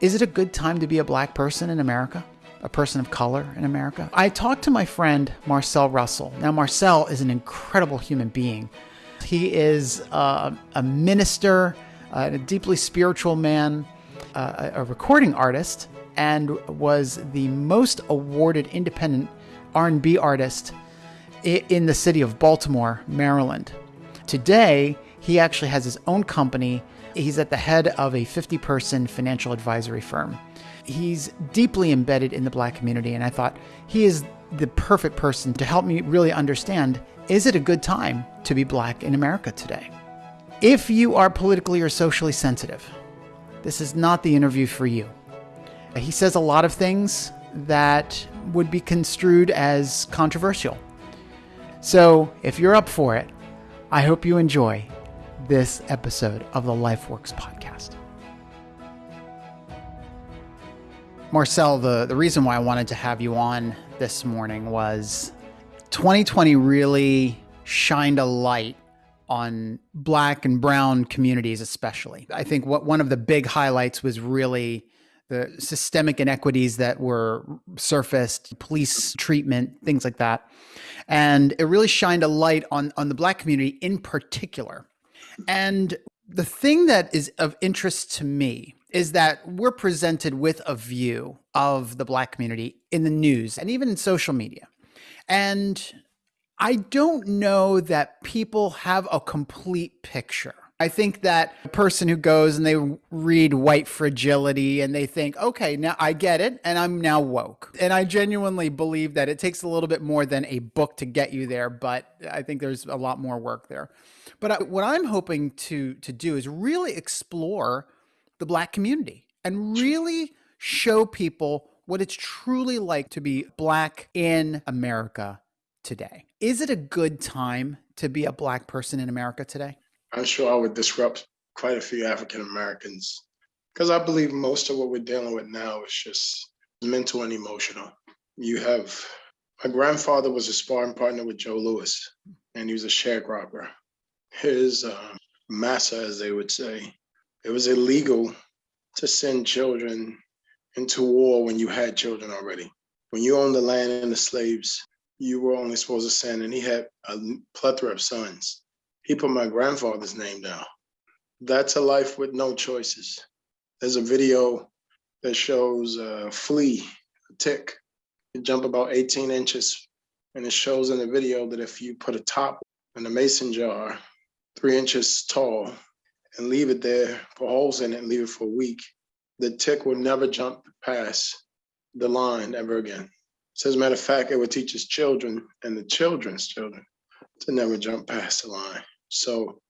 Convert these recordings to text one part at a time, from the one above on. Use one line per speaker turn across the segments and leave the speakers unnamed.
Is it a good time to be a black person in America? A person of color in America? I talked to my friend Marcel Russell. Now, Marcel is an incredible human being. He is uh, a minister, uh, a deeply spiritual man, uh, a recording artist, and was the most awarded independent R&B artist in the city of Baltimore, Maryland. Today, he actually has his own company He's at the head of a 50 person financial advisory firm. He's deeply embedded in the black community, and I thought he is the perfect person to help me really understand is it a good time to be black in America today? If you are politically or socially sensitive, this is not the interview for you. He says a lot of things that would be construed as controversial. So, if you're up for it, I hope you enjoy this episode of the LifeWorks podcast. Marcel, the, the reason why I wanted to have you on this morning was 2020 really shined a light on black and brown communities, especially. I think what one of the big highlights was really the systemic inequities that were surfaced, police treatment, things like that. And it really shined a light on, on the black community in particular. And the thing that is of interest to me is that we're presented with a view of the black community in the news and even in social media. And I don't know that people have a complete picture. I think that a person who goes and they read white fragility and they think, okay, now I get it and I'm now woke. And I genuinely believe that it takes a little bit more than a book to get you there, but I think there's a lot more work there. But I, what I'm hoping to to do is really explore the black community and really show people what it's truly like to be black in America today. Is it a good time to be a black person in America today?
I'm sure I would disrupt quite a few African Americans because I believe most of what we're dealing with now is just mental and emotional. You have my grandfather was a sparring partner with Joe Louis, and he was a sharecropper his uh, massa, as they would say, it was illegal to send children into war when you had children already. When you owned the land and the slaves, you were only supposed to send, and he had a plethora of sons. He put my grandfather's name down. That's a life with no choices. There's a video that shows a flea, a tick, it jump about 18 inches. And it shows in the video that if you put a top in a mason jar three inches tall and leave it there, put holes in it and leave it for a week, the tick will never jump past the line ever again. So as a matter of fact, it would teach his children and the children's children to never jump past the line. So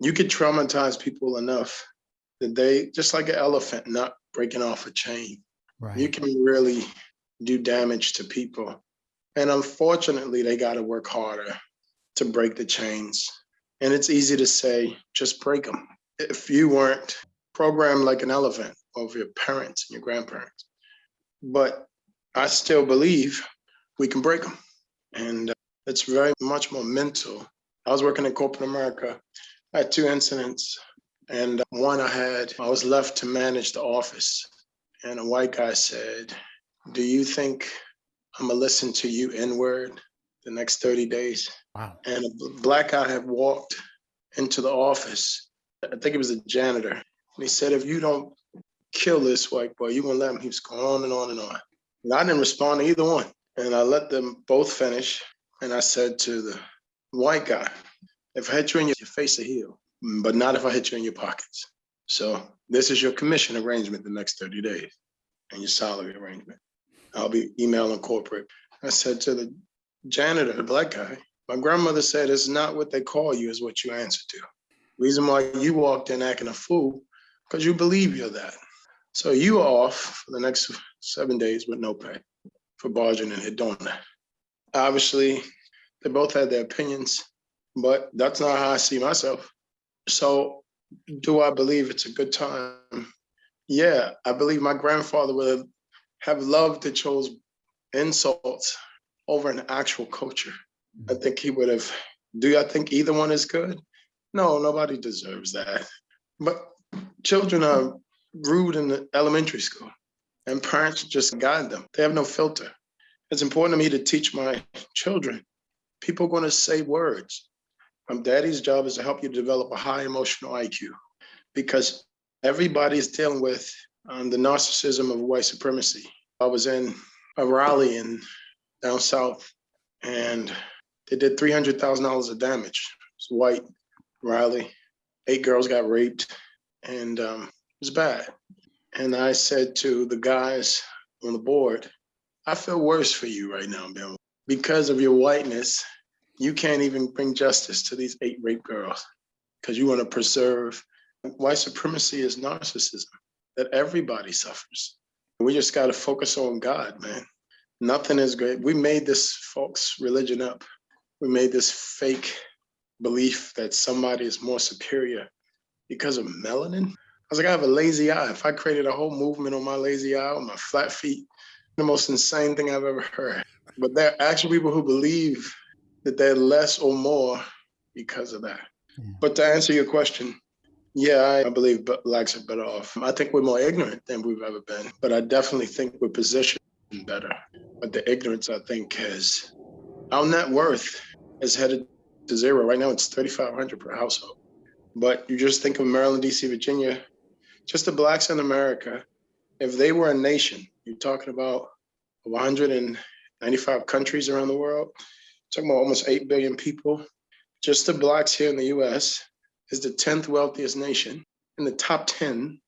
you could traumatize people enough that they, just like an elephant not breaking off a chain, right. you can really do damage to people. And unfortunately, they got to work harder to break the chains and it's easy to say, just break them. If you weren't programmed like an elephant of your parents and your grandparents. But I still believe we can break them. And uh, it's very much more mental. I was working in corporate America. I had two incidents. And uh, one I had, I was left to manage the office. And a white guy said, Do you think I'm to listen to you N word the next 30 days?
Wow.
And a black guy had walked into the office. I think it was a janitor. And he said, if you don't kill this white boy, you're gonna let him. He was going on and on and on. And I didn't respond to either one. And I let them both finish. And I said to the white guy, if I hit you in your face, a heel, but not if I hit you in your pockets. So this is your commission arrangement the next 30 days and your salary arrangement. I'll be emailing corporate. I said to the janitor, the black guy, my grandmother said, it's not what they call you, is what you answer to. Reason why you walked in acting a fool, because you believe you're that. So you are off for the next seven days with no pay for barging and that. Obviously, they both had their opinions, but that's not how I see myself. So do I believe it's a good time? Yeah, I believe my grandfather would have loved to chose insults over an actual culture. I think he would have. Do I think either one is good? No, nobody deserves that. But children are rude in the elementary school, and parents just guide them. They have no filter. It's important to me to teach my children. People are going to say words. Um, daddy's job is to help you develop a high emotional IQ because everybody's dealing with um, the narcissism of white supremacy. I was in a rally in down south and they did $300,000 of damage. It's white rally. Eight girls got raped and um, it was bad. And I said to the guys on the board, I feel worse for you right now, Bill. Because of your whiteness, you can't even bring justice to these eight rape girls because you want to preserve white supremacy is narcissism that everybody suffers. We just got to focus on God, man. Nothing is great. We made this folks religion up. We made this fake belief that somebody is more superior because of melanin. I was like, I have a lazy eye. If I created a whole movement on my lazy eye, on my flat feet, the most insane thing I've ever heard. But there are actually people who believe that they're less or more because of that. Yeah. But to answer your question, yeah, I believe blacks are better off. I think we're more ignorant than we've ever been, but I definitely think we're positioned better. But the ignorance, I think, has our net worth is headed to zero. Right now, it's 3,500 per household. But you just think of Maryland, DC, Virginia, just the blacks in America. If they were a nation, you're talking about 195 countries around the world, talking about almost 8 billion people. Just the blacks here in the US is the 10th wealthiest nation in the top 10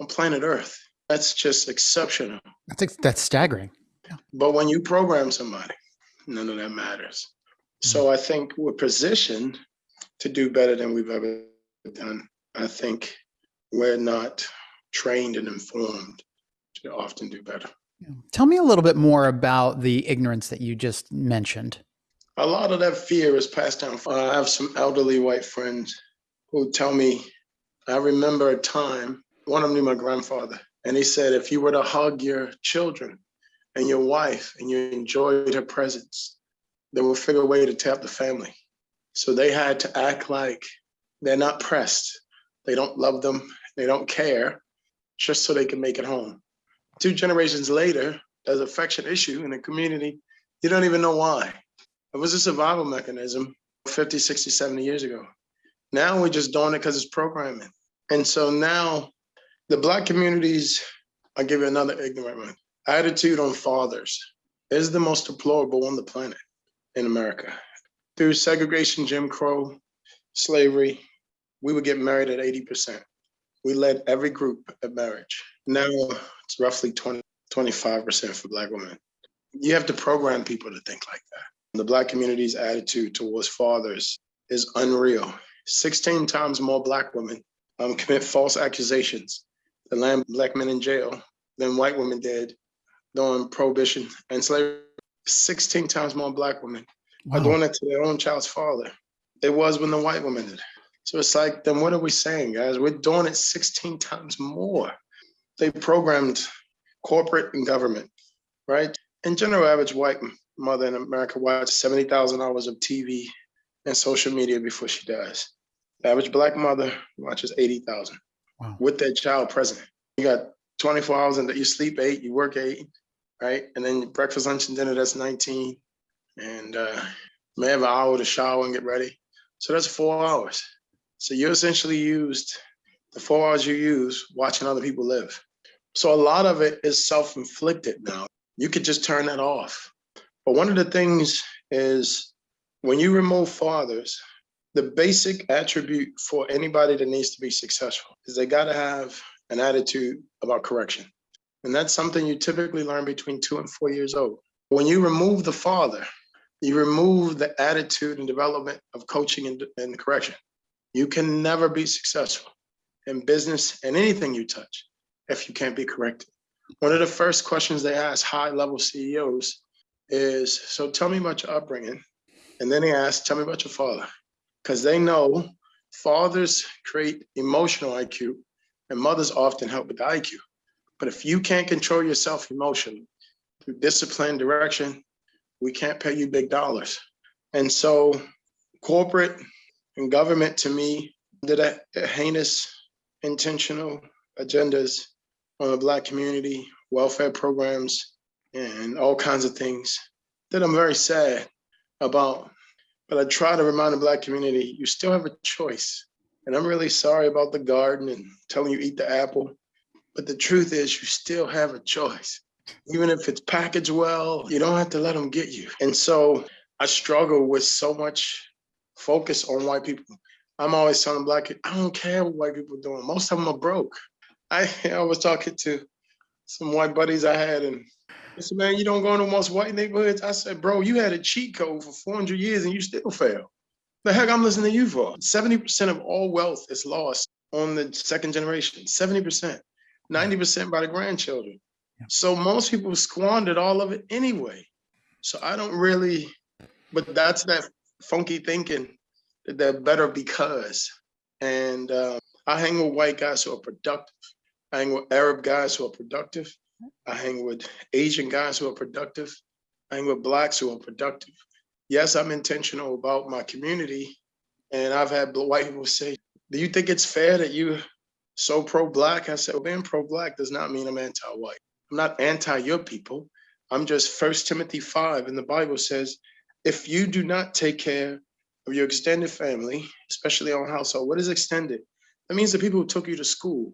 on planet Earth. That's just exceptional.
That's, that's staggering.
But when you program somebody, none of that matters. Mm-hmm. So I think we're positioned to do better than we've ever done. I think we're not trained and informed to often do better.
Tell me a little bit more about the ignorance that you just mentioned.
A lot of that fear is passed down. I have some elderly white friends who tell me, I remember a time, one of them knew my grandfather, and he said, if you were to hug your children and your wife and you enjoyed her presence, they will figure a way to tap the family. So they had to act like they're not pressed. They don't love them. They don't care just so they can make it home two generations later, there's affection issue in the community. You don't even know why. It was a survival mechanism 50, 60, 70 years ago. Now we're just doing it because it's programming. And so now the Black communities, I'll give you another ignorant one. Attitude on fathers is the most deplorable on the planet in America. Through segregation, Jim Crow, slavery, we would get married at 80%. We led every group at marriage. Now it's roughly 20, 25% for Black women. You have to program people to think like that. The Black community's attitude towards fathers is unreal. 16 times more Black women um, commit false accusations and land Black men in jail than white women did during Prohibition and slavery. 16 times more Black women wow. are doing it to their own child's father. It was when the white women did. So it's like, then what are we saying, guys? We're doing it 16 times more they programmed corporate and government, right? In general, average white mother in America watches 70,000 hours of TV and social media before she dies. The average black mother watches 80,000 wow. with that child present. You got 24 hours and you sleep eight, you work eight, right? And then breakfast, lunch, and dinner, that's 19. And uh, may have an hour to shower and get ready. So that's four hours. So you essentially used the four hours you use watching other people live. So a lot of it is self-inflicted now. You could just turn that off. But one of the things is when you remove fathers, the basic attribute for anybody that needs to be successful is they got to have an attitude about correction. And that's something you typically learn between two and four years old. When you remove the father, you remove the attitude and development of coaching and, and correction. You can never be successful in business and anything you touch if you can't be corrected. One of the first questions they ask high level CEOs is, so tell me about your upbringing. And then they ask, tell me about your father. Because they know fathers create emotional IQ and mothers often help with the IQ. But if you can't control yourself emotionally through discipline, direction, we can't pay you big dollars. And so corporate and government to me did a, a heinous intentional agendas on the black community, welfare programs, and all kinds of things that I'm very sad about. But I try to remind the black community, you still have a choice. And I'm really sorry about the garden and telling you eat the apple. But the truth is you still have a choice. Even if it's packaged well, you don't have to let them get you. And so I struggle with so much focus on white people. I'm always telling black kids, I don't care what white people are doing. Most of them are broke. I, I was talking to some white buddies I had and I said, man, you don't go into most white neighborhoods. I said, bro, you had a cheat code for 400 years and you still fail. The heck I'm listening to you for? 70% of all wealth is lost on the second generation, 70%, 90% by the grandchildren. Yeah. So most people squandered all of it anyway. So I don't really, but that's that funky thinking that they're better because. And uh, I hang with white guys who are productive. I hang with Arab guys who are productive. I hang with Asian guys who are productive. I hang with blacks who are productive. Yes, I'm intentional about my community. And I've had white people say, do you think it's fair that you so pro-black? I said, well, being pro-black does not mean I'm anti-white. I'm not anti your people. I'm just First Timothy 5 and the Bible says, if you do not take care of your extended family, especially on household, what is extended? That means the people who took you to school.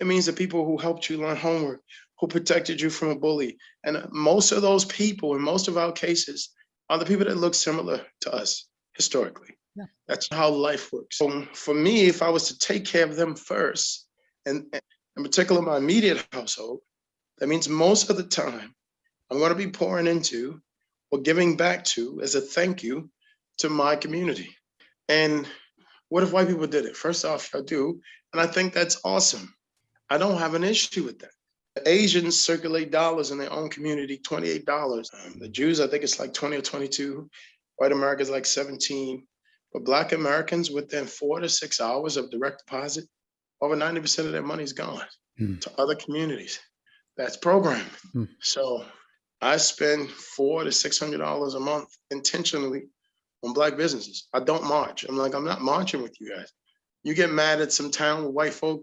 It means the people who helped you learn homework, who protected you from a bully. And most of those people, in most of our cases, are the people that look similar to us historically. Yeah. That's how life works. So for me, if I was to take care of them first, and in particular my immediate household, that means most of the time I'm going to be pouring into or giving back to as a thank you to my community. And what if white people did it? First off, I do. And I think that's awesome. I don't have an issue with that. The Asians circulate dollars in their own community, $28. Um, the Jews, I think it's like 20 or 22. White Americans like 17. But Black Americans, within four to six hours of direct deposit, over 90% of their money is gone hmm. to other communities. That's programming. Hmm. So I spend four to $600 a month intentionally on Black businesses. I don't march. I'm like, I'm not marching with you guys. You get mad at some town with white folk,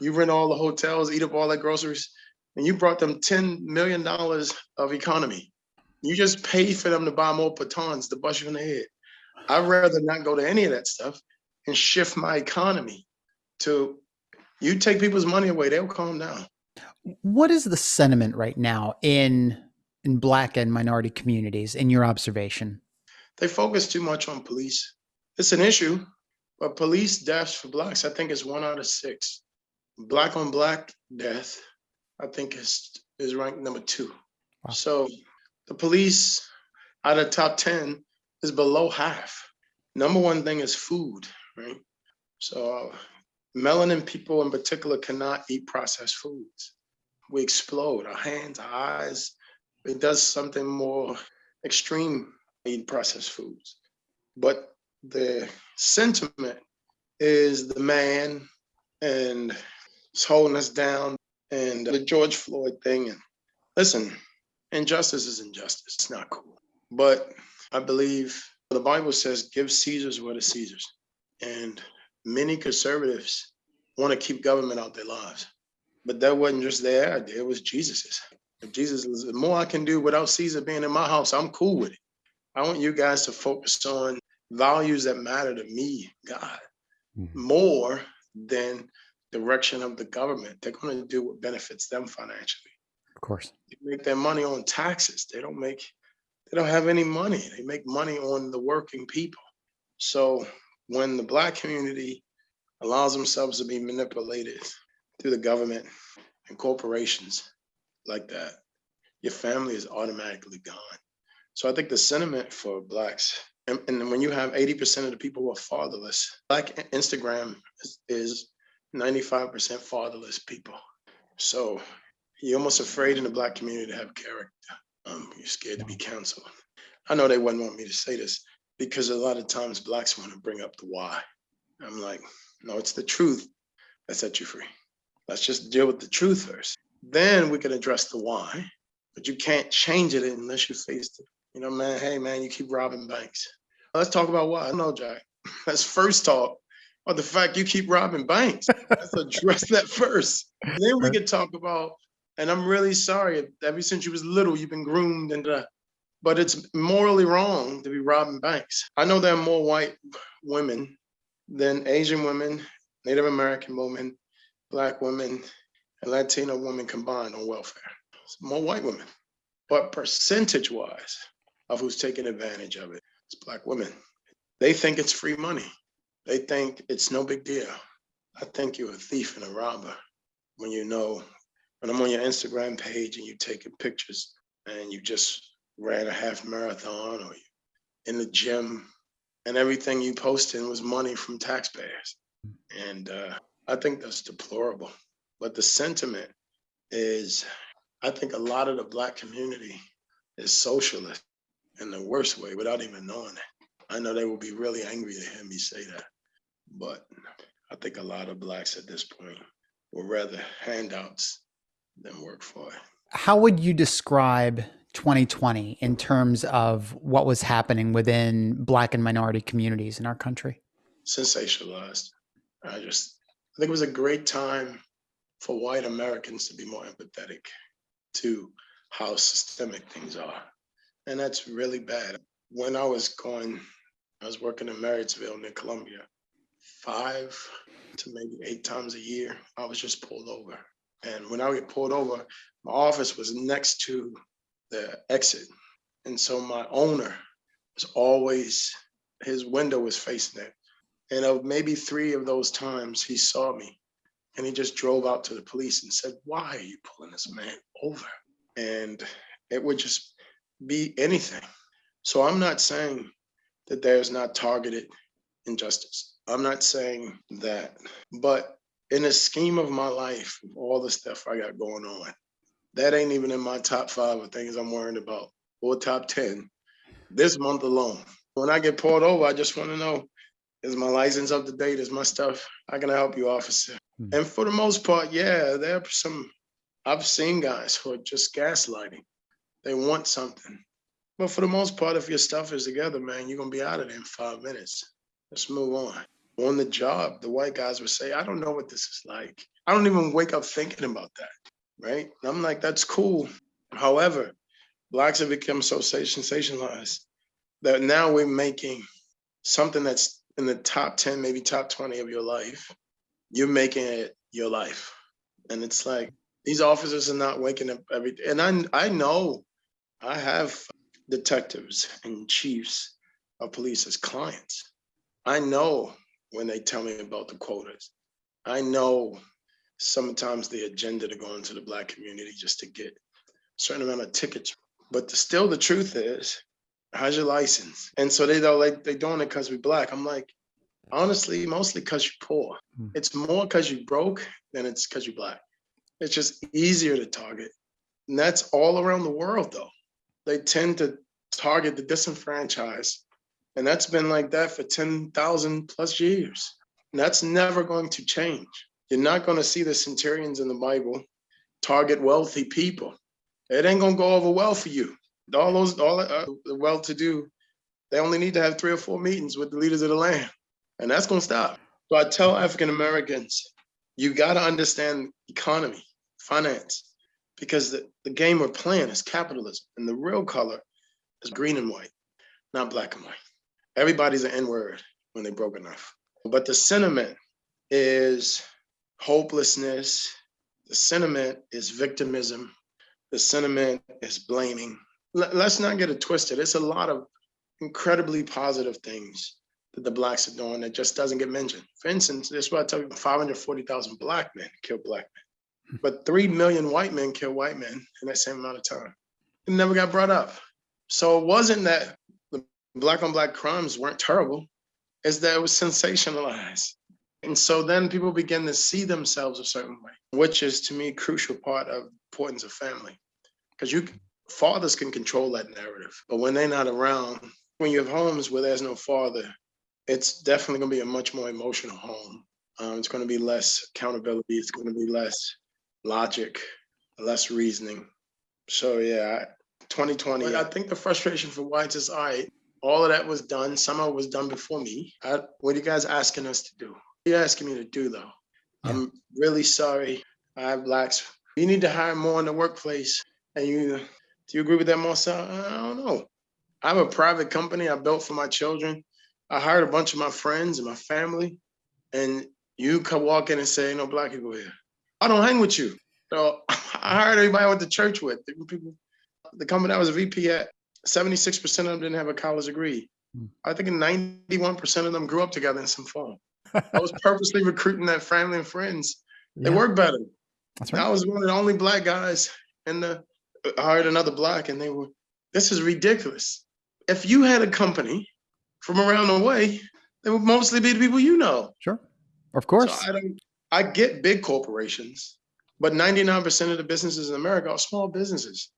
you rent all the hotels, eat up all the groceries, and you brought them $10 million of economy. You just paid for them to buy more batons to bust you in the head. I'd rather not go to any of that stuff and shift my economy to you take people's money away, they'll calm down.
What is the sentiment right now in in black and minority communities in your observation?
They focus too much on police. It's an issue, but police deaths for blacks, I think is one out of six. Black on black death I think is is ranked number two. Wow. So the police out of top 10 is below half. Number one thing is food, right? So melanin people in particular cannot eat processed foods. We explode, our hands, our eyes. It does something more extreme, eat processed foods. But the sentiment is the man and it's holding us down and the George Floyd thing. And listen, injustice is injustice. It's not cool. But I believe the Bible says, give Caesar's what is Caesar's. And many conservatives want to keep government out their lives. But that wasn't just their idea, it was Jesus's. If Jesus was, the more I can do without Caesar being in my house, I'm cool with it. I want you guys to focus on values that matter to me, God, mm -hmm. more than direction of the government. They're going to do what benefits them financially.
Of course.
They make their money on taxes. They don't make, they don't have any money. They make money on the working people. So when the black community allows themselves to be manipulated through the government and corporations like that, your family is automatically gone. So I think the sentiment for blacks, and, and when you have 80% of the people who are fatherless, black Instagram is, is 95% fatherless people. So you're almost afraid in the black community to have character. Um, you're scared to be counseled. I know they wouldn't want me to say this because a lot of times blacks want to bring up the why. I'm like, no, it's the truth that sets you free. Let's just deal with the truth first. Then we can address the why, but you can't change it unless you face it. You know, man, hey man, you keep robbing banks. Let's talk about why. I know, Jack. Let's first talk about the fact you keep robbing banks. Let's address that first. Then we can talk about, and I'm really sorry, ever since you was little, you've been groomed and uh, but it's morally wrong to be robbing banks. I know there are more white women than Asian women, Native American women, Black women, and Latino women combined on welfare. It's more white women. But percentage wise of who's taking advantage of it, it's Black women. They think it's free money. They think it's no big deal. I think you're a thief and a robber when you know, when I'm on your Instagram page and you're taking pictures and you just ran a half marathon or you in the gym and everything you posted was money from taxpayers. And uh, I think that's deplorable. But the sentiment is, I think a lot of the black community is socialist in the worst way without even knowing it. I know they will be really angry to hear me say that, but I think a lot of blacks at this point would rather handouts than work for it.
How would you describe 2020 in terms of what was happening within black and minority communities in our country?
Sensationalized. I just I think it was a great time for white Americans to be more empathetic to how systemic things are. And that's really bad. When I was going I was working in Marysville near Columbia. Five to maybe eight times a year, I was just pulled over. And when I get pulled over, my office was next to the exit. And so my owner was always, his window was facing it. And of maybe three of those times, he saw me and he just drove out to the police and said, Why are you pulling this man over? And it would just be anything. So I'm not saying that there's not targeted injustice. I'm not saying that, but in the scheme of my life, all the stuff I got going on, that ain't even in my top five of things I'm worried about or top 10 this month alone. When I get pulled over, I just want to know is my license up to date? Is my stuff? How can I help you, officer? Mm-hmm. And for the most part, yeah, there are some, I've seen guys who are just gaslighting. They want something. But for the most part, if your stuff is together, man, you're gonna be out of there in five minutes. Let's move on. On the job, the white guys would say, I don't know what this is like. I don't even wake up thinking about that. Right. And I'm like, that's cool. However, blacks have become so sensationalized that now we're making something that's in the top 10, maybe top 20 of your life. You're making it your life. And it's like these officers are not waking up every day. And I I know I have detectives and chiefs of police as clients. I know when they tell me about the quotas. I know sometimes the agenda to go into the black community just to get a certain amount of tickets. But the, still the truth is, how's your license? And so they don't like they doing it because we're black. I'm like, honestly, mostly because you're poor. Hmm. It's more because you broke than it's because you're black. It's just easier to target. And that's all around the world though they tend to target the disenfranchised. And that's been like that for 10,000 plus years. And that's never going to change. You're not going to see the centurions in the Bible target wealthy people. It ain't going to go over well for you. All those, all uh, the well-to-do, they only need to have three or four meetings with the leaders of the land, and that's going to stop. So I tell African Americans, you got to understand economy, finance, because the, the game we're playing is capitalism and the real color is green and white, not black and white. Everybody's an N-word when they broke enough. But the sentiment is hopelessness. The sentiment is victimism. The sentiment is blaming. Let's not get it twisted. It's a lot of incredibly positive things that the blacks are doing that just doesn't get mentioned. For instance, this is what I tell you, 540,000 black men killed black men. But 3 million white men kill white men in that same amount of time. It never got brought up. So it wasn't that the black on black crimes weren't terrible, it's that it was sensationalized. And so then people begin to see themselves a certain way, which is to me a crucial part of importance of family. Because you fathers can control that narrative, but when they're not around, when you have homes where there's no father, it's definitely going to be a much more emotional home. Um, it's going to be less accountability. It's going to be less logic, less reasoning. So yeah, 2020. I think the frustration for whites is all right. All of that was done. Some of it was done before me. I, what are you guys asking us to do? you're asking me to do though. Yeah. I'm really sorry. I have blacks. You need to hire more in the workplace. And you do you agree with that, Marcel? I don't know. I have a private company I built for my children. I hired a bunch of my friends and my family, and you come walk in and say, "No black people here." I don't hang with you. So I hired everybody I went to church with. The people, the company I was a VP at, 76% of them didn't have a college degree. Hmm. I think 91% of them grew up together in some form. I was purposely recruiting that family and friends. They yeah. work better. That's right. I was one of the only black guys in the I hired another black and they were, this is ridiculous. If you had a company from around the way, they would mostly be the people you know.
Sure. Of course.
So I don't I get big corporations, but 99% of the businesses in America are small businesses.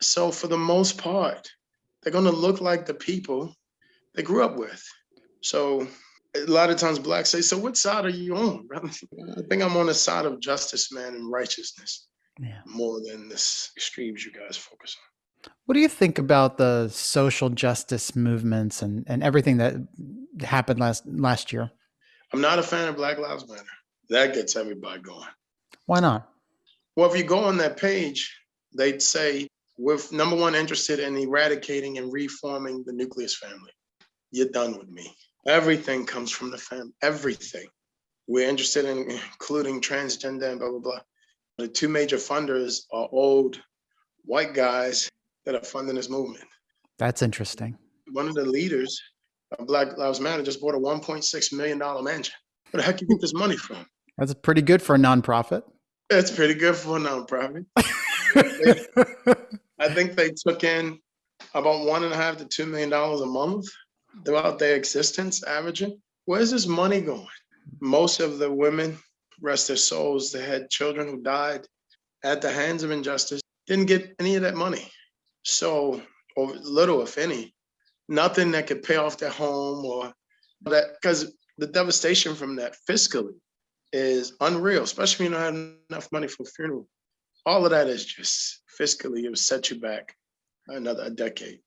So for the most part, they're going to look like the people they grew up with. So a lot of times blacks say, so what side are you on? I think I'm on the side of justice, man, and righteousness yeah. more than this extremes you guys focus on.
What do you think about the social justice movements and, and everything that happened last last year?
I'm not a fan of Black Lives Matter. That gets everybody going.
Why not?
Well, if you go on that page, they'd say we're number one interested in eradicating and reforming the nucleus family. You're done with me. Everything comes from the family. Everything. We're interested in including transgender and blah blah blah. The two major funders are old white guys that are funding this movement.
That's interesting.
One of the leaders of Black Lives Matter just bought a $1.6 million mansion. Where the heck you get this money from?
That's pretty good for a nonprofit.
It's pretty good for a nonprofit. I think they took in about one and a half to two million dollars a month throughout their existence, averaging. Where's this money going? Most of the women rest their souls, they had children who died at the hands of injustice, didn't get any of that money. So, or little, if any, nothing that could pay off their home or that, because the devastation from that fiscally is unreal, especially when you don't have enough money for a funeral. All of that is just fiscally, it will set you back another decade.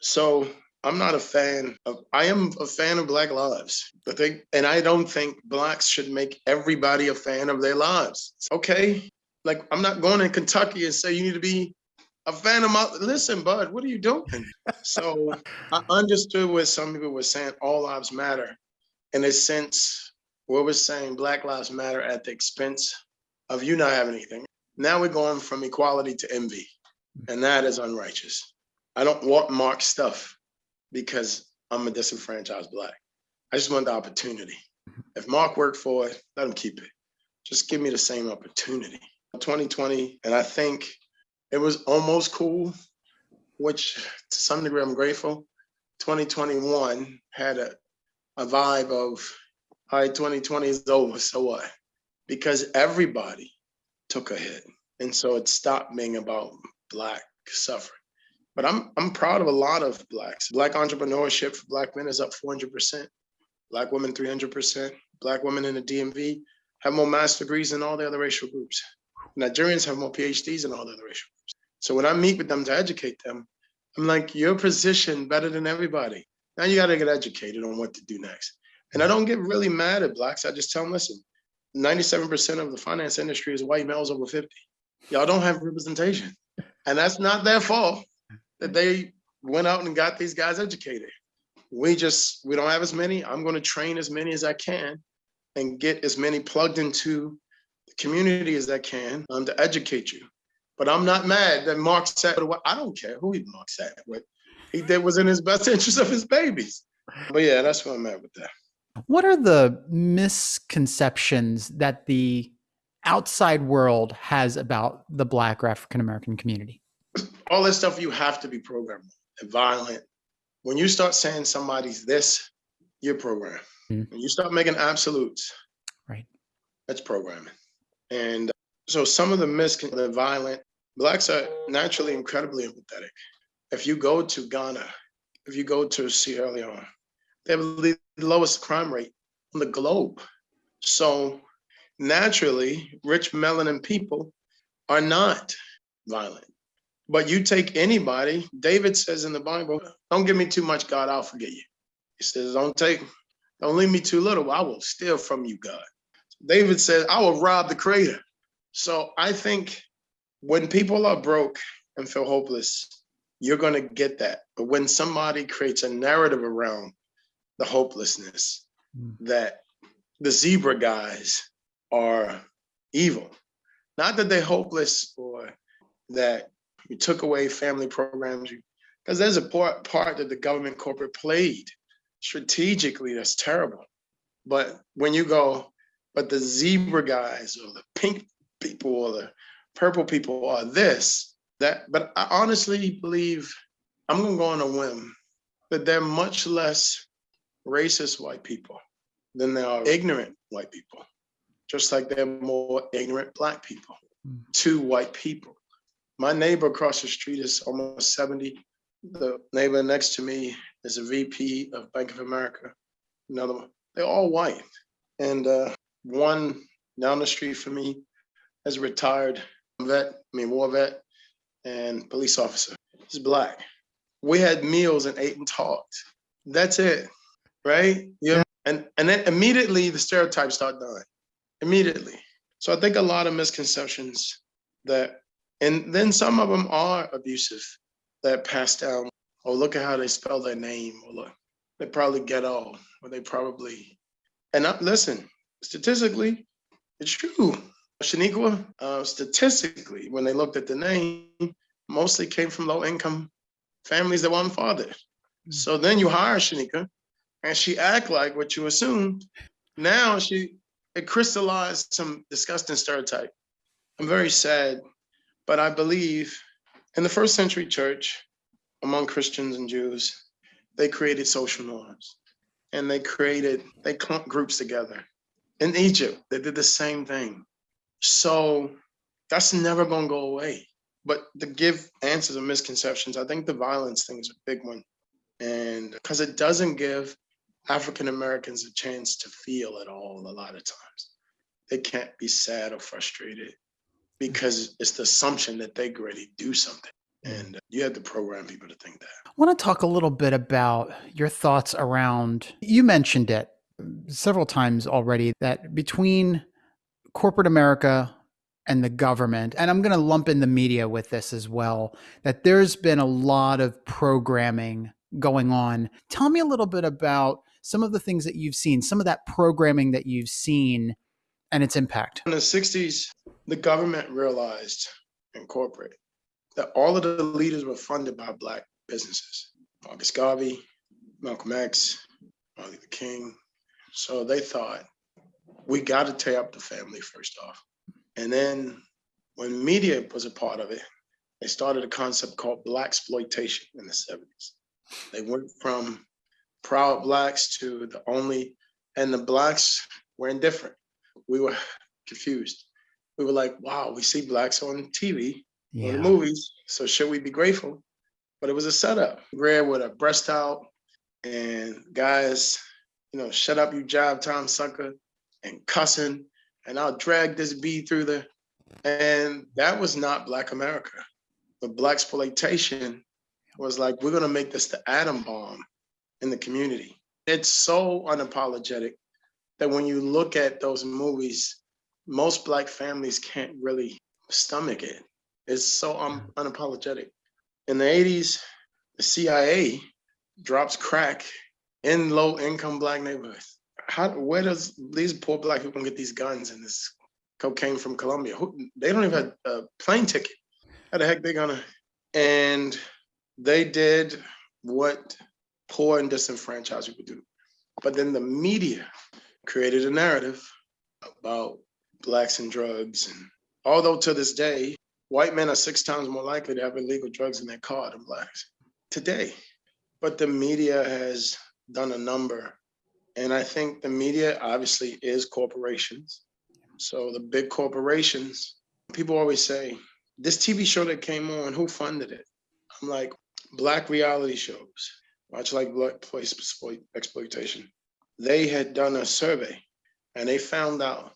So I'm not a fan of, I am a fan of Black lives. I think, and I don't think Blacks should make everybody a fan of their lives. Okay. Like, I'm not going in Kentucky and say you need to be a fan of my, listen, bud, what are you doing? so I understood what some people were saying, all lives matter. In a sense, what we're saying, Black lives matter at the expense of you not having anything. Now we're going from equality to envy, and that is unrighteous. I don't want Mark's stuff because I'm a disenfranchised black. I just want the opportunity. If Mark worked for it, let him keep it. Just give me the same opportunity. 2020, and I think it was almost cool, which to some degree I'm grateful. 2021 had a, a vibe of, all right, 2020 is over, so what? Because everybody took a hit. And so it stopped being about Black suffering. But I'm I'm proud of a lot of blacks. Black entrepreneurship for black men is up 400%. Black women 300%. Black women in the DMV have more master's degrees than all the other racial groups. Nigerians have more PhDs than all the other racial groups. So when I meet with them to educate them, I'm like, you're positioned better than everybody. Now you got to get educated on what to do next. And I don't get really mad at blacks. I just tell them, listen, 97% of the finance industry is white males over 50. Y'all don't have representation. And that's not their fault that they went out and got these guys educated. We just, we don't have as many. I'm going to train as many as I can and get as many plugged into the community as I can um, to educate you. But I'm not mad that Mark said, I don't care who he Mark said what he did was in his best interest of his babies. But yeah, that's where I'm at with that.
What are the misconceptions that the outside world has about the Black or African American community?
all this stuff you have to be programmed and violent. When you start saying somebody's this, you're programmed. Mm. When you start making absolutes,
right?
That's programming. And so some of the miscon the violent blacks are naturally incredibly empathetic. If you go to Ghana, if you go to Sierra Leone, they have the lowest crime rate on the globe. So naturally, rich melanin people are not violent. But you take anybody, David says in the Bible, don't give me too much, God, I'll forget you. He says, don't take Don't leave me too little. I will steal from you, God. David says, I will rob the creator. So I think when people are broke and feel hopeless, you're going to get that. But when somebody creates a narrative around the hopelessness, mm. that the zebra guys are evil, not that they're hopeless or that you took away family programs, because there's a part, part that the government corporate played strategically that's terrible. But when you go, but the zebra guys or the pink people or the purple people are this, that, but I honestly believe, I'm gonna go on a whim, that they're much less racist white people than they are ignorant white people, just like they're more ignorant black people mm. to white people. My neighbor across the street is almost 70. The neighbor next to me is a VP of Bank of America. Another one, they're all white. And uh, one down the street from me is a retired vet, I mean war vet and police officer. He's black. We had meals and ate and talked. That's it, right? Yeah. And and then immediately the stereotypes start dying. Immediately. So I think a lot of misconceptions that, and then some of them are abusive that pass down. Oh, look at how they spell their name. Or look, they probably ghetto, or they probably, and I, listen, statistically, it's true. Shaniqua, uh, statistically, when they looked at the name, mostly came from low income families that weren't fathered. Hmm. So then you hire Shanika and she act like what you assumed. Now she, it crystallized some disgusting stereotype. I'm very sad, but I believe in the first century church, among Christians and Jews, they created social norms and they created, they clumped groups together. In Egypt, they did the same thing. So that's never to go away. But to give answers to misconceptions, I think the violence thing is a big one. And because it doesn't give African Americans a chance to feel at all a lot of times. They can't be sad or frustrated because it's the assumption that they already do something. And you have to program people to think that.
I want to talk a little bit about your thoughts around, you mentioned it several times already, that between corporate America and the government, and I'm going to lump in the media with this as well, that there's been a lot of programming going on. Tell me a little bit about some of the things that you've seen, some of that programming that you've seen and its impact.
In the 60s, the government realized in corporate that all of the leaders were funded by Black businesses. Marcus Garvey, Malcolm X, Martin Luther King. So they thought we got to tear up the family first off. And then when media was a part of it, they started a concept called black exploitation in the 70s. They went from proud blacks to the only, and the blacks were indifferent. We were confused. We were like, wow, we see blacks on TV, yeah. on the movies, so should we be grateful? But it was a setup. Rare with a breast out and guys, you know, shut up, you job time sucker and cussing, and I'll drag this B through the, and that was not Black America. The Black exploitation was like, we're gonna make this the atom bomb in the community. It's so unapologetic that when you look at those movies, most Black families can't really stomach it. It's so un unapologetic. In the 80s, the CIA drops crack in low income Black neighborhoods how where does these poor black people get these guns and this cocaine from Colombia? They don't even have a plane ticket. How the heck they gonna? And they did what poor and disenfranchised people do. But then the media created a narrative about blacks and drugs. And although to this day, white men are six times more likely to have illegal drugs in their car than blacks today. But the media has done a number and I think the media obviously is corporations. So the big corporations, people always say, this TV show that came on, who funded it? I'm like, black reality shows, much like black place exploitation. They had done a survey and they found out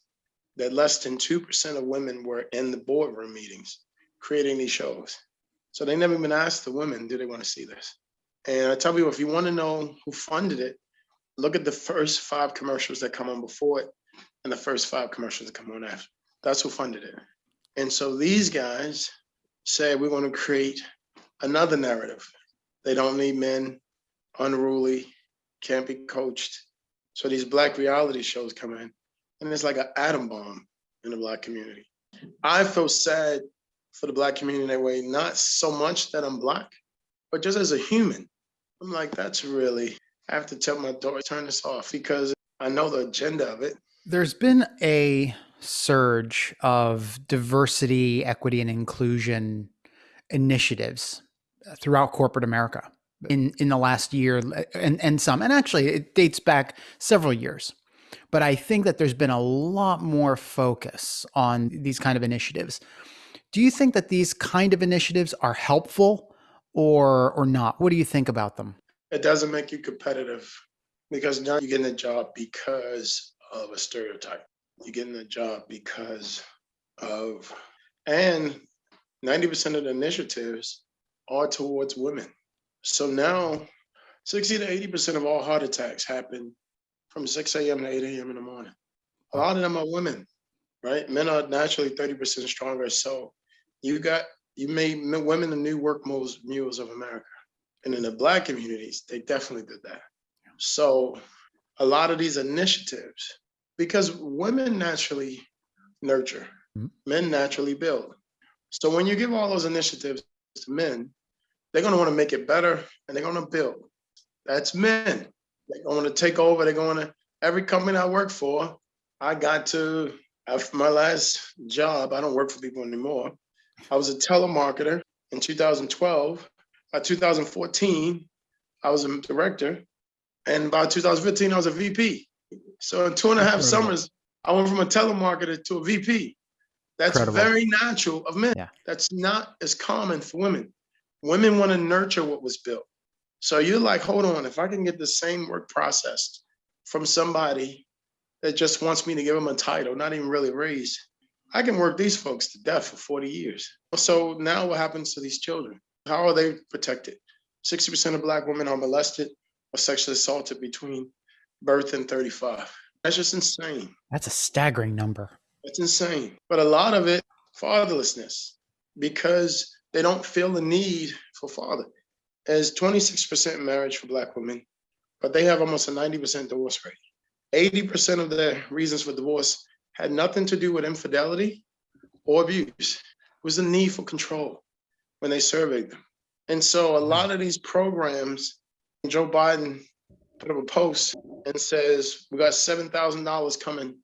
that less than 2% of women were in the boardroom meetings creating these shows. So they never even asked the women, do they want to see this? And I tell people, if you want to know who funded it, look at the first five commercials that come on before it and the first five commercials that come on after. That's who funded it. And so these guys say, we want to create another narrative. They don't need men, unruly, can't be coached. So these black reality shows come in and it's like an atom bomb in the black community. I feel sad for the black community in that way, not so much that I'm black, but just as a human. I'm like, that's really, I have to tell my daughter, turn this off because I know the agenda of it.
There's been a surge of diversity, equity, and inclusion initiatives throughout corporate America in, in the last year uh, and, and some. And actually, it dates back several years. But I think that there's been a lot more focus on these kind of initiatives. Do you think that these kind of initiatives are helpful or or not? What do you think about them?
It doesn't make you competitive because now you're getting a job because of a stereotype. You're getting a job because of, and 90% of the initiatives are towards women. So now 60 to 80% of all heart attacks happen from 6 a.m. to 8 a.m. in the morning. A lot of them are women, right? Men are naturally 30% stronger. So you got, you made women the new work mules, mules of America. And in the black communities, they definitely did that. So a lot of these initiatives, because women naturally nurture, mm-hmm. men naturally build. So when you give all those initiatives to men, they're going to want to make it better and they're going to build. That's men. They're going to take over. They're going to, every company I work for, I got to, after my last job, I don't work for people anymore. I was a telemarketer in 2012. By 2014, I was a director. And by 2015, I was a VP. So in two and a half Incredible. summers, I went from a telemarketer to a VP. That's Incredible. very natural of men. Yeah. That's not as common for women. Women want to nurture what was built. So you're like, hold on, if I can get the same work processed from somebody that just wants me to give them a title, not even really raised, I can work these folks to death for 40 years. So now what happens to these children? How are they protected? 60% of black women are molested or sexually assaulted between birth and 35. That's just insane.
That's a staggering number.
It's insane. But a lot of it, fatherlessness, because they don't feel the need for father. As 26% marriage for black women, but they have almost a 90% divorce rate. 80% of the reasons for divorce had nothing to do with infidelity or abuse. It was the need for control when they surveyed them. And so a lot of these programs, Joe Biden put up a post and says, we got $7,000 coming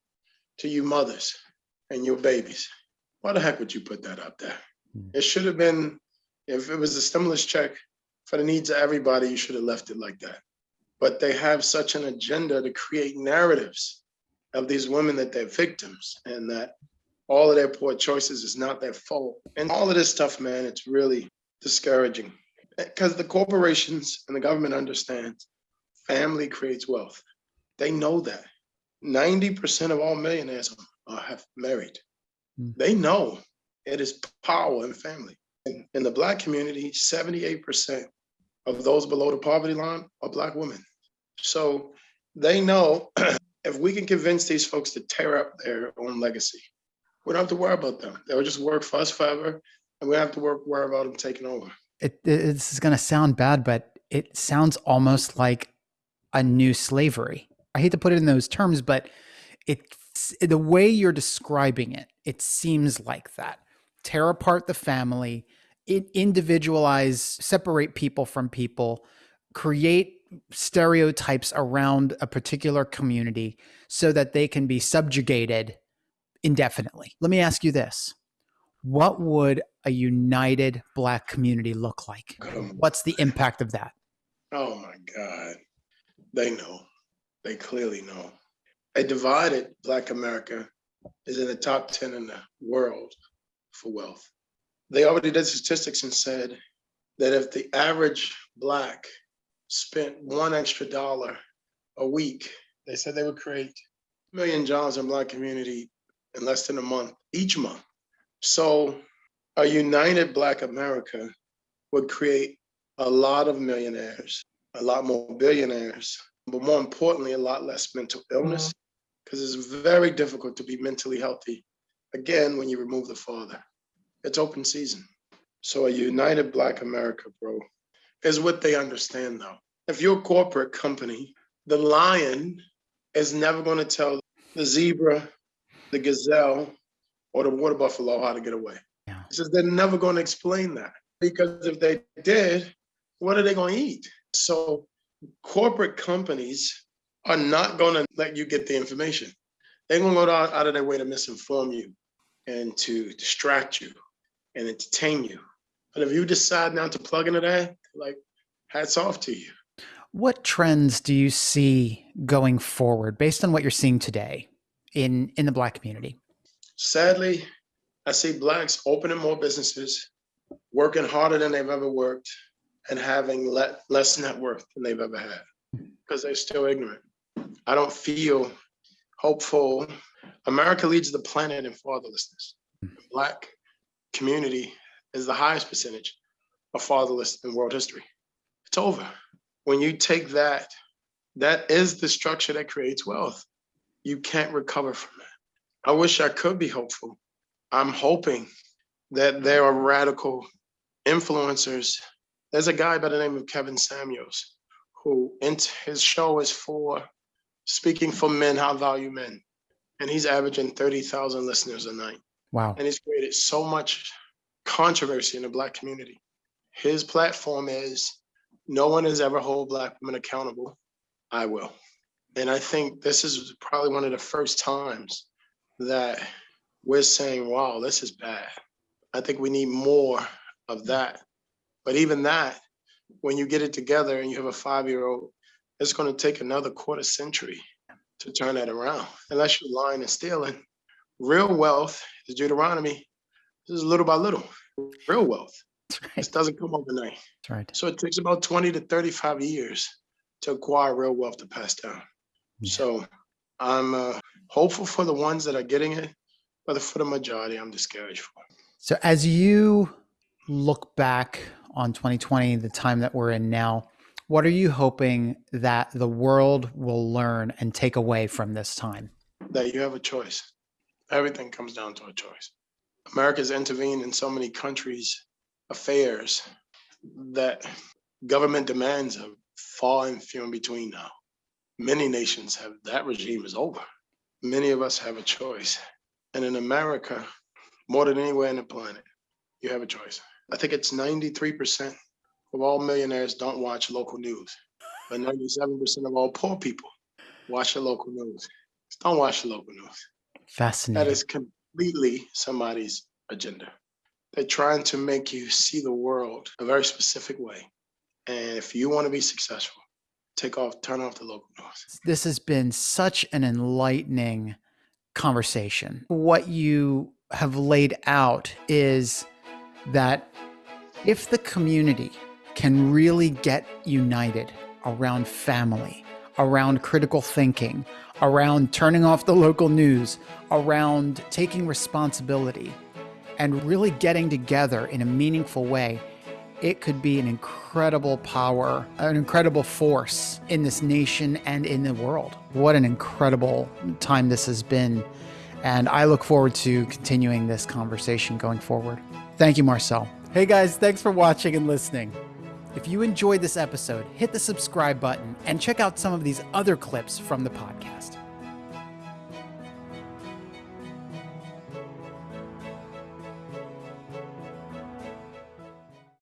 to you mothers and your babies. Why the heck would you put that up there? Hmm. It should have been, if it was a stimulus check for the needs of everybody, you should have left it like that. But they have such an agenda to create narratives of these women that they're victims and that all of their poor choices is not their fault. And all of this stuff, man, it's really discouraging because the corporations and the government understands family creates wealth. They know that. 90% of all millionaires are, have married. Mm. They know it is power in family. In, the Black community, 78% of those below the poverty line are Black women. So they know if we can convince these folks to tear up their own legacy, we don't have to worry about them. They'll just work for us forever, and we don't have to work worry about them taking over.
It, this is going to sound bad, but it sounds almost like a new slavery. I hate to put it in those terms, but it's the way you're describing it, it seems like that. Tear apart the family, individualize, separate people from people, create stereotypes around a particular community so that they can be subjugated indefinitely. Let me ask you this. What would a united black community look like? What's the impact of that?
Oh my God. They know. They clearly know. A divided Black America is in the top 10 in the world for wealth. They already did statistics and said that if the average Black spent one extra dollar a week, they said they would create a million jobs in Black community in less than a month, each month. So a united Black America would create a lot of millionaires, a lot more billionaires, but more importantly, a lot less mental illness mm-hmm. because it's very difficult to be mentally healthy again when you remove the father. It's open season. So a united Black America, bro, is what they understand though. If you're a corporate company, the lion is never going to tell the zebra, the gazelle, or the water buffalo how to get away.
Yeah.
He says they're never going to explain that because if they did, what are they going to eat? So corporate companies are not going to let you get the information. They're going to go out, out of their way to misinform you and to distract you and entertain you. But if you decide not to plug into that, like hats off to you.
What trends do you see going forward based on what you're seeing today in in the black community?
Sadly, I see blacks opening more businesses, working harder than they've ever worked, and having le- less net worth than they've ever had because they're still ignorant. I don't feel hopeful. America leads the planet in fatherlessness. Mm-hmm. Black community is the highest percentage of fatherless in world history. It's over. When you take that, that is the structure that creates wealth. You can't recover from that. I wish I could be hopeful. I'm hoping that there are radical influencers. There's a guy by the name of Kevin Samuels who his show is for speaking for men how value men. And he's averaging 30,000 listeners a night.
Wow.
And he's created so much controversy in the Black community. His platform is no one has ever hold Black women accountable. I will. And I think this is probably one of the first times that we're saying, wow, this is bad. I think we need more of that. But even that, when you get it together and you have a five year old, it's going to take another quarter century to turn that around, unless you're lying and stealing. Real wealth is Deuteronomy. This is little by little. Real wealth.
Right.
This doesn't come overnight.
That's right.
So it takes about 20 to 35 years to acquire real wealth to pass down.
Yeah.
So I'm uh, hopeful for the ones that are getting it, but for the majority, I'm discouraged for.
So as you look back on 2020, the time that we're in now, what are you hoping that the world will learn and take away from this time?
That you have a choice. Everything comes down to a choice. America's intervened in so many countries' affairs that government demands have far and few in between now. Many nations have that regime is over. Many of us have a choice. And in America, more than anywhere on the planet, you have a choice. I think it's 93% of all millionaires don't watch local news, but 97% of all poor people watch the local news. Don't watch the local news.
Fascinating.
That is completely somebody's agenda. They're trying to make you see the world a very specific way. And if you want to be successful, take off, turn off the local news.
This has been such an enlightening conversation. What you have laid out is that if the community can really get united around family, around critical thinking, around turning off the local news, around taking responsibility, and really getting together in a meaningful way, it could be an incredible power, an incredible force in this nation and in the world. What an incredible time this has been. And I look forward to continuing this conversation going forward. Thank you, Marcel. Hey guys, thanks for watching and listening. If you enjoyed this episode, hit the subscribe button and check out some of these other clips from the podcast.